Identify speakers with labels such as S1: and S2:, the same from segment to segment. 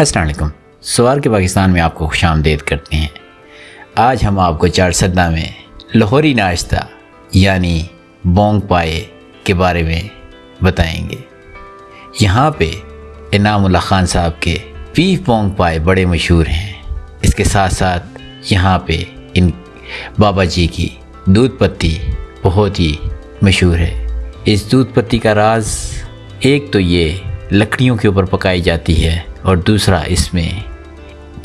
S1: السلام علیکم۔ سوار کے پاکستان میں آپ کو خوش آمدید کرتے ہیں۔ آج ہم آپ کو چار سدہ میں لاہوری ناشتہ یعنی بونگ پائے کے بارے میں بتائیں گے۔ یہاں پہ انعام اللہ خان صاحب کے بیف بونگ پائے بڑے مشہور ہیں۔ اس کے ساتھ ساتھ یہاں پہ ان بابا جی کی دودھ پتی بہت ہی مشہور ہے۔ اس دودھ پتی کا راز ایک تو یہ لکڑیوں کے اوپر پکائی جاتی ہے اور دوسرا اس میں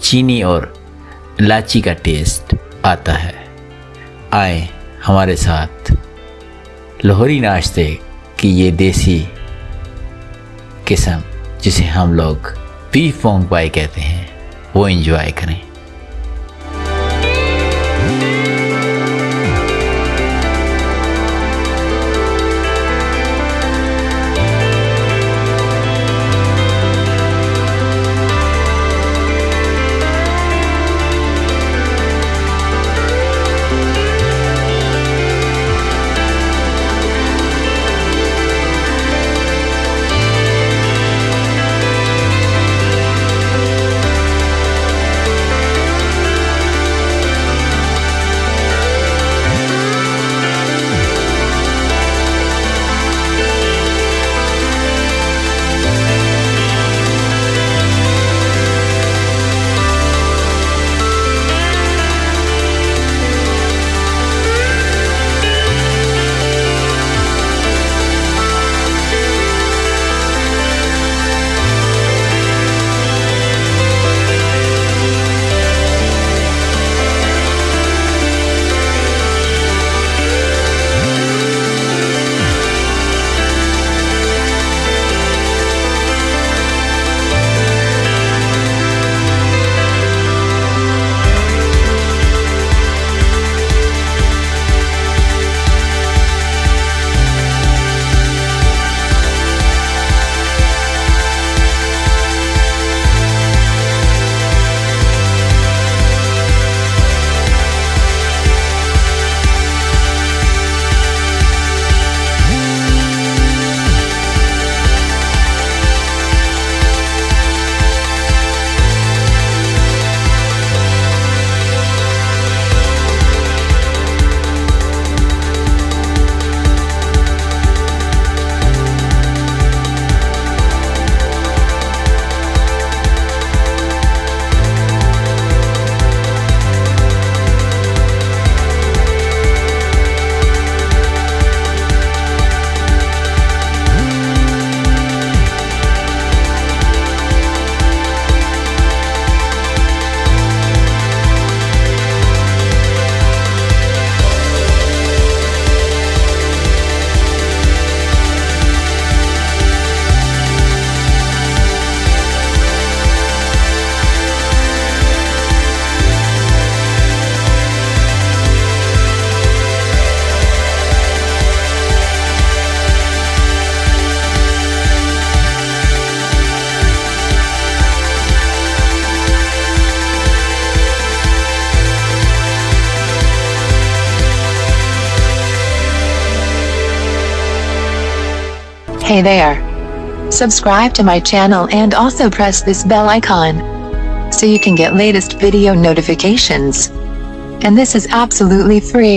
S1: چینی اور لاچی کا ٹیسٹ آتا ہے۔ آئیں ہمارے ساتھ۔ لاہوری ناشتے کی یہ دیسی قسم جسے ہم لوگ بیف فونگ پائی کہتے ہیں، وہ انجوائے کریں۔
S2: Hey there. Subscribe to my channel and also press this bell icon. So you can get latest video notifications. And this is absolutely free.